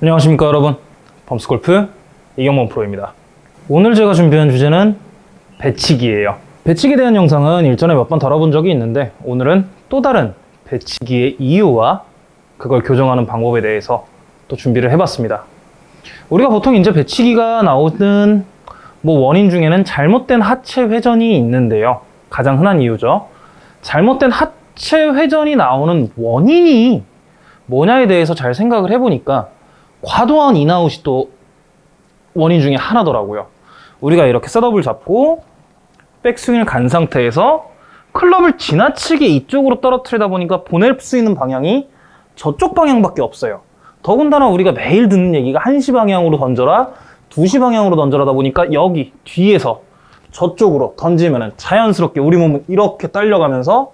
안녕하십니까 여러분. 범스골프 이경범 프로입니다. 오늘 제가 준비한 주제는 배치기예요. 배치기에 대한 영상은 일전에 몇 번 다뤄본 적이 있는데 오늘은 또 다른 배치기의 이유와 그걸 교정하는 방법에 대해서 또 준비를 해봤습니다. 우리가 보통 이제 배치기가 나오는 뭐 원인 중에는 잘못된 하체 회전이 있는데요. 가장 흔한 이유죠. 잘못된 하체 회전이 나오는 원인이 뭐냐에 대해서 잘 생각을 해보니까 과도한 인아웃이 또 원인 중에 하나더라고요. 우리가 이렇게 setup을 잡고 백스윙을 간 상태에서 클럽을 지나치게 이쪽으로 떨어뜨리다 보니까 보낼 수 있는 방향이 저쪽 방향밖에 없어요. 더군다나 우리가 매일 듣는 얘기가 1시 방향으로 던져라, 2시 방향으로 던져라다 보니까 여기 뒤에서 저쪽으로 던지면 자연스럽게 우리 몸은 이렇게 딸려가면서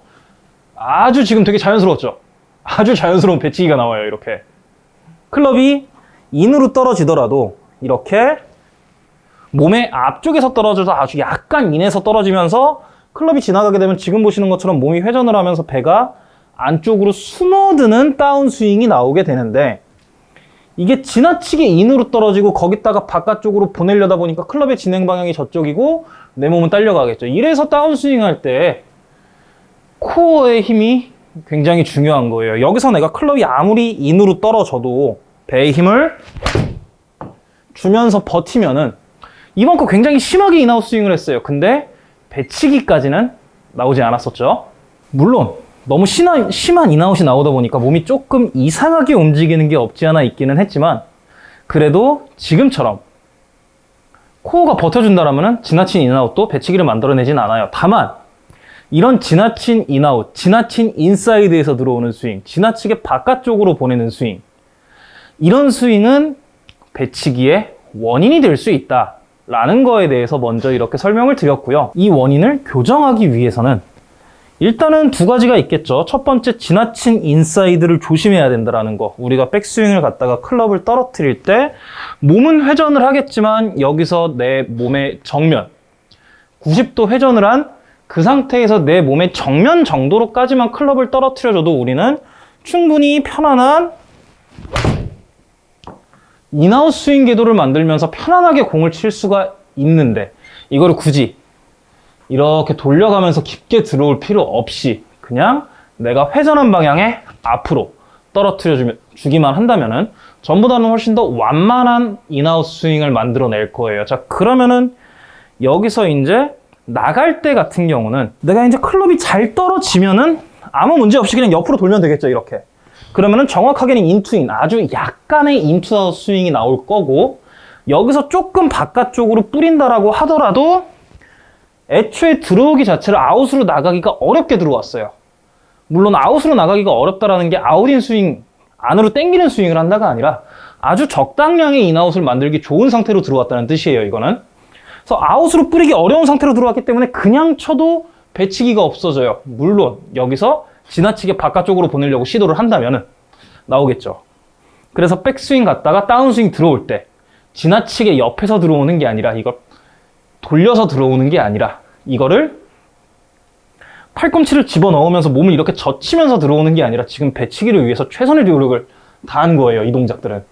아주 지금 되게 자연스러웠죠? 아주 자연스러운 배치기가 나와요, 이렇게. 클럽이 인으로 떨어지더라도 이렇게 몸의 앞쪽에서 떨어져서 아주 약간 인에서 떨어지면서 클럽이 지나가게 되면 지금 보시는 것처럼 몸이 회전을 하면서 배가 안쪽으로 숨어드는 다운스윙이 나오게 되는데 이게 지나치게 인으로 떨어지고 거기다가 바깥쪽으로 보내려다 보니까 클럽의 진행 방향이 저쪽이고 내 몸은 딸려가겠죠. 이래서 다운스윙 할 때 코어의 힘이 굉장히 중요한 거예요. 여기서 내가 클럽이 아무리 in으로 떨어져도 배에 힘을 주면서 버티면은 이번 거 굉장히 심하게 in-out 스윙을 했어요. 근데 배치기까지는 나오지 않았었죠. 물론 너무 심한, 심한 인아웃이 나오다 보니까 몸이 조금 이상하게 움직이는 게 없지 않아 있기는 했지만 그래도 지금처럼 코어가 버텨준다면 지나친 in-out도 배치기를 만들어내진 않아요. 다만 이런 지나친 인아웃, 지나친 인사이드에서 들어오는 스윙, 지나치게 바깥쪽으로 보내는 스윙 이런 스윙은 배치기의 원인이 될 수 있다 라는 거에 대해서 먼저 이렇게 설명을 드렸고요. 이 원인을 교정하기 위해서는 일단은 두 가지가 있겠죠. 첫 번째 지나친 인사이드를 조심해야 된다는 거. 우리가 백스윙을 갖다가 클럽을 떨어뜨릴 때 몸은 회전을 하겠지만 여기서 내 몸의 정면 90도 회전을 한 그 상태에서 내 몸의 정면 정도로까지만 클럽을 떨어뜨려줘도 우리는 충분히 편안한 in-out 스윙 궤도를 만들면서 편안하게 공을 칠 수가 있는데 이거를 굳이 이렇게 돌려가면서 깊게 들어올 필요 없이 그냥 내가 회전한 방향에 앞으로 떨어뜨려 주기만 한다면은 전보다는 훨씬 더 완만한 in-out 스윙을 만들어낼 거예요. 자, 그러면은 여기서 이제 나갈 때 같은 경우는 내가 이제 클럽이 잘 떨어지면은 아무 문제 없이 그냥 옆으로 돌면 되겠죠, 이렇게. 그러면은 정확하게는 in to in, 아주 약간의 in to out 스윙이 나올 거고 여기서 조금 바깥쪽으로 뿌린다라고 하더라도 애초에 들어오기 자체를 아웃으로 나가기가 어렵게 들어왔어요. 물론 아웃으로 나가기가 어렵다라는 게 out-in 스윙, 안으로 땡기는 스윙을 한다가 아니라 아주 적당량의 in-out을 만들기 좋은 상태로 들어왔다는 뜻이에요, 이거는. 그래서 아웃으로 뿌리기 어려운 상태로 들어왔기 때문에 그냥 쳐도 배치기가 없어져요. 물론 여기서 지나치게 바깥쪽으로 보내려고 시도를 한다면 나오겠죠. 그래서 백스윙 갔다가 다운스윙 들어올 때 지나치게 옆에서 들어오는 게 아니라 이걸 돌려서 들어오는 게 아니라 이거를 팔꿈치를 집어넣으면서 몸을 이렇게 젖히면서 들어오는 게 아니라 지금 배치기를 위해서 최선의 노력을 다한 거예요. 이 동작들은.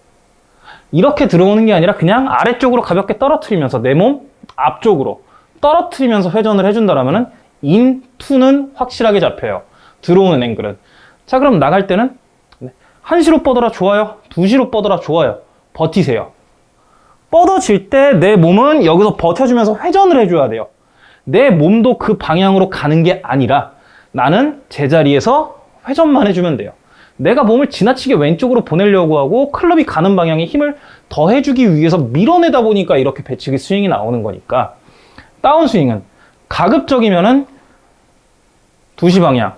이렇게 들어오는 게 아니라 그냥 아래쪽으로 가볍게 떨어뜨리면서 내 몸 앞쪽으로 떨어뜨리면서 회전을 해준다면 인, 투는 확실하게 잡혀요. 들어오는 앵글은. 자 그럼 나갈 때는 1시로 뻗어라 좋아요. 2시로 뻗어라 좋아요. 버티세요. 뻗어질 때 내 몸은 여기서 버텨주면서 회전을 해줘야 돼요. 내 몸도 그 방향으로 가는 게 아니라 나는 제자리에서 회전만 해주면 돼요. 내가 몸을 지나치게 왼쪽으로 보내려고 하고 클럽이 가는 방향에 힘을 더해주기 위해서 밀어내다 보니까 이렇게 배치기 스윙이 나오는 거니까 다운스윙은 가급적이면 은 2시 방향,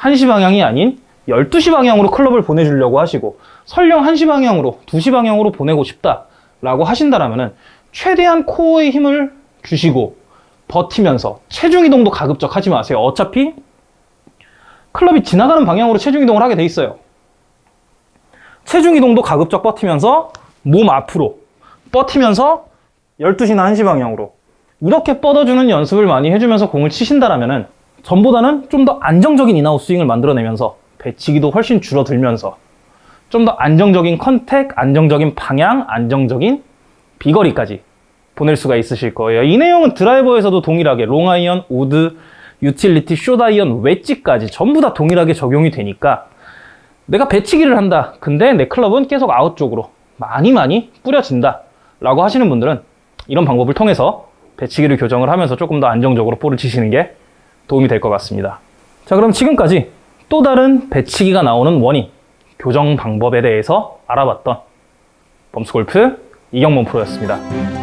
1시 방향이 아닌 12시 방향으로 클럽을 보내주려고 하시고 설령 1시 방향으로, 2시 방향으로 보내고 싶다 라고 하신다면 최대한 코어에 힘을 주시고 버티면서 체중 이동도 가급적 하지 마세요. 어차피 클럽이 지나가는 방향으로 체중 이동을 하게 돼 있어요. 체중 이동도 가급적 버티면서 몸 앞으로 버티면서 12시나 1시 방향으로 이렇게 뻗어주는 연습을 많이 해주면서 공을 치신다면 전보다는 좀 더 안정적인 in-out 스윙을 만들어내면서 배치기도 훨씬 줄어들면서 좀 더 안정적인 contact, 안정적인 방향, 안정적인 비거리까지 보낼 수가 있으실 거예요. 이 내용은 드라이버에서도 동일하게 롱아이언, 우드, 유틸리티, 숏아이언, 웨지까지 전부 다 동일하게 적용이 되니까 내가 배치기를 한다. 근데 내 클럽은 계속 아웃 쪽으로 많이 많이 뿌려진다. 라고 하시는 분들은 이런 방법을 통해서 배치기를 교정을 하면서 조금 더 안정적으로 볼을 치시는 게 도움이 될 것 같습니다. 자, 그럼 지금까지 또 다른 배치기가 나오는 원인, 교정 방법에 대해서 알아봤던 범스골프 이경범 프로였습니다.